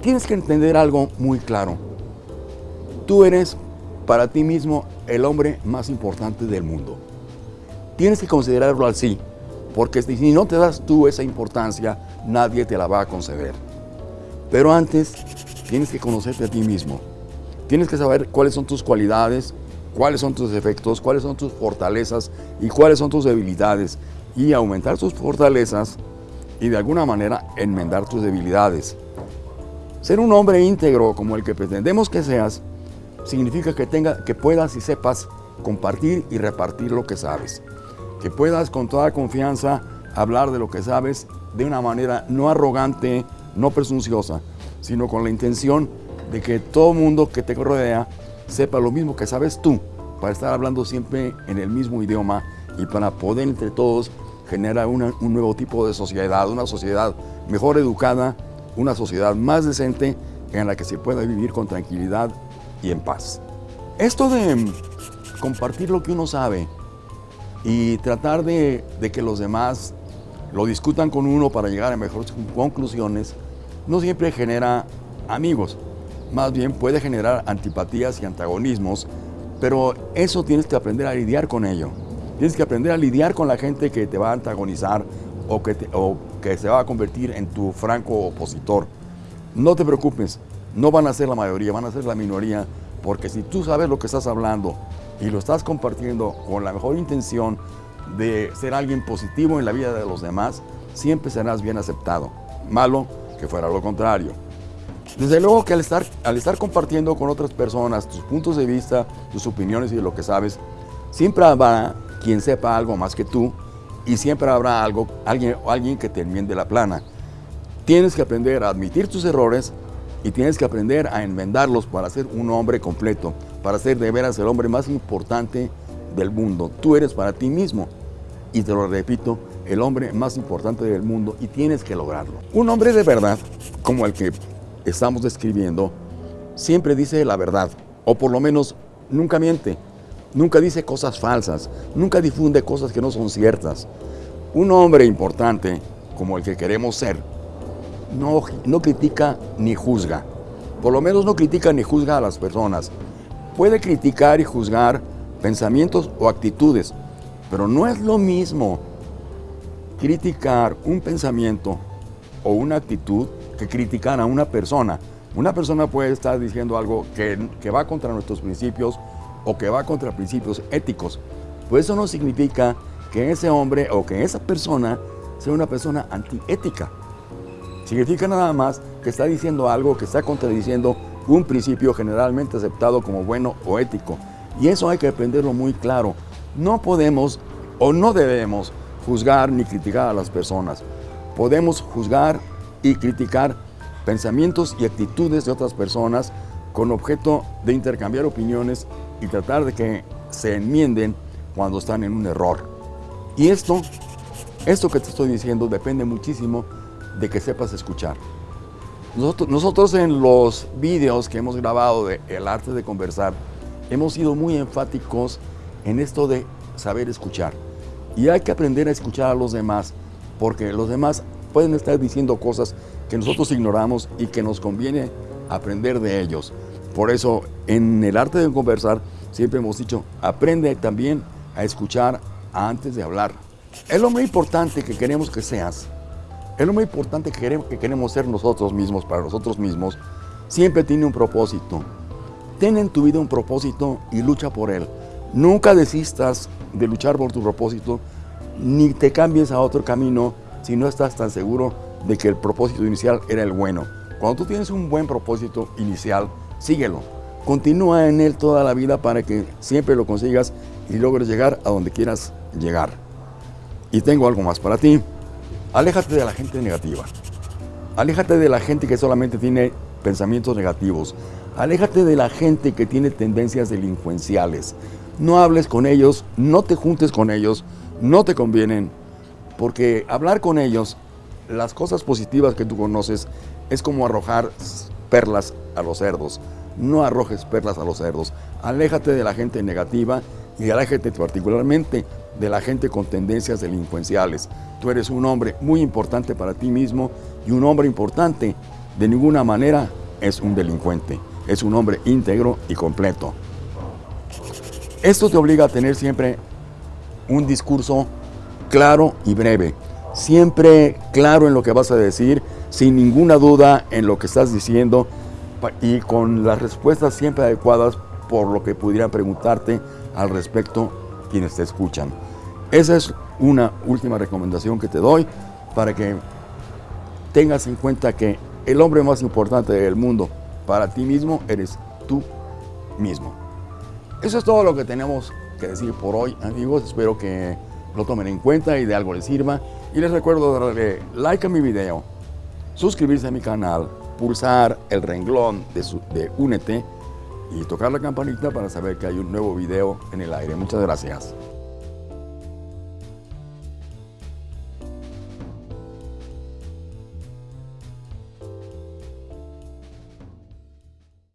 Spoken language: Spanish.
tienes que entender algo muy claro. Tú eres para ti mismo el hombre más importante del mundo. Tienes que considerarlo así, porque si no te das tú esa importancia, nadie te la va a conceder. Pero antes, tienes que conocerte a ti mismo. Tienes que saber cuáles son tus cualidades, cuáles son tus defectos, cuáles son tus fortalezas y cuáles son tus debilidades. Y aumentar tus fortalezas y de alguna manera enmendar tus debilidades. Ser un hombre íntegro como el que pretendemos que seas, significa que, tenga, que puedas y sepas compartir y repartir lo que sabes. Que puedas con toda confianza hablar de lo que sabes de una manera no arrogante, no presunciosa, sino con la intención de que todo mundo que te rodea sepa lo mismo que sabes tú, para estar hablando siempre en el mismo idioma y para poder entre todos generar un nuevo tipo de sociedad, una sociedad mejor educada, una sociedad más decente en la que se pueda vivir con tranquilidad y en paz. Esto de compartir lo que uno sabe y tratar de, que los demás lo discutan con uno para llegar a mejores conclusiones, no siempre genera amigos, más bien puede generar antipatías y antagonismos, pero eso tienes que aprender a lidiar con ello. Tienes que aprender a lidiar con la gente que te va a antagonizar o que, o que se va a convertir en tu franco opositor. No te preocupes, no van a ser la mayoría, van a ser la minoría, porque si tú sabes lo que estás hablando y lo estás compartiendo con la mejor intención de ser alguien positivo en la vida de los demás, siempre serás bien aceptado. Malo que fuera lo contrario. Desde luego que al estar, al estar compartiendo con otras personas tus puntos de vista, tus opiniones y lo que sabes, siempre habrá quien sepa algo más que tú y siempre habrá algo, alguien, alguien que te enmiende la plana. Tienes que aprender a admitir tus errores y tienes que aprender a enmendarlos para ser un hombre completo, para ser de veras el hombre más importante del mundo. Tú eres para ti mismo y te lo repito, el hombre más importante del mundo y tienes que lograrlo. Un hombre de verdad, como el que estamos describiendo, siempre dice la verdad, o por lo menos nunca miente, nunca dice cosas falsas, nunca difunde cosas que no son ciertas. Un hombre importante, como el que queremos ser, no, no critica ni juzga. Por lo menos no critica ni juzga a las personas. Puede criticar y juzgar pensamientos o actitudes, pero no es lo mismo criticar un pensamiento o una actitud que criticar a una persona. Una persona puede estar diciendo algo que, que va contra nuestros principios o que va contra principios éticos. Pues eso no significa que ese hombre o que esa persona sea una persona antiética. Significa nada más que está diciendo algo que está contradiciendo un principio generalmente aceptado como bueno o ético. Y eso hay que aprenderlo muy claro. No podemos o no debemos juzgar ni criticar a las personas. Podemos juzgar y criticar pensamientos y actitudes de otras personas con objeto de intercambiar opiniones y tratar de que se enmienden cuando están en un error. Y esto, esto que te estoy diciendo depende muchísimo de que sepas escuchar. Nosotros, en los vídeos que hemos grabado de El arte de conversar, hemos sido muy enfáticos en esto de saber escuchar. Y hay que aprender a escuchar a los demás, porque los demás pueden estar diciendo cosas que nosotros ignoramos y que nos conviene aprender de ellos. Por eso, en el arte de conversar, siempre hemos dicho, aprende también a escuchar antes de hablar. Es lo muy importante que queremos que seas es lo muy importante que queremos, que queremos ser nosotros mismos, para nosotros mismos, siempre tiene un propósito. Ten en tu vida un propósito y lucha por él. Nunca desistas de luchar por tu propósito, ni te cambies a otro camino si no estás tan seguro de que el propósito inicial era el bueno. Cuando tú tienes un buen propósito inicial, síguelo. Continúa en él toda la vida para que siempre lo consigas y logres llegar a donde quieras llegar. Y tengo algo más para ti. Aléjate de la gente negativa. Aléjate de la gente que solamente tiene pensamientos negativos. Aléjate de la gente que tiene tendencias delincuenciales. No hables con ellos, no te juntes con ellos, no te convienen, porque hablar con ellos, las cosas positivas que tú conoces, es como arrojar perlas a los cerdos. No arrojes perlas a los cerdos. Aléjate de la gente negativa y aléjate particularmente de la gente con tendencias delincuenciales. Tú eres un hombre muy importante para ti mismo y un hombre importante de ninguna manera es un delincuente, es un hombre íntegro y completo. Esto te obliga a tener siempre un discurso claro y breve, siempre claro en lo que vas a decir, sin ninguna duda en lo que estás diciendo y con las respuestas siempre adecuadas por lo que pudieran preguntarte al respecto quienes te escuchan. Esa es una última recomendación que te doy para que tengas en cuenta que el hombre más importante del mundo para ti mismo eres tú mismo. Eso es todo lo que tenemos que decir por hoy, amigos. Espero que lo tomen en cuenta y de algo les sirva. Y les recuerdo darle like a mi video, suscribirse a mi canal, pulsar el renglón de, de Únete y tocar la campanita para saber que hay un nuevo video en el aire. Muchas gracias.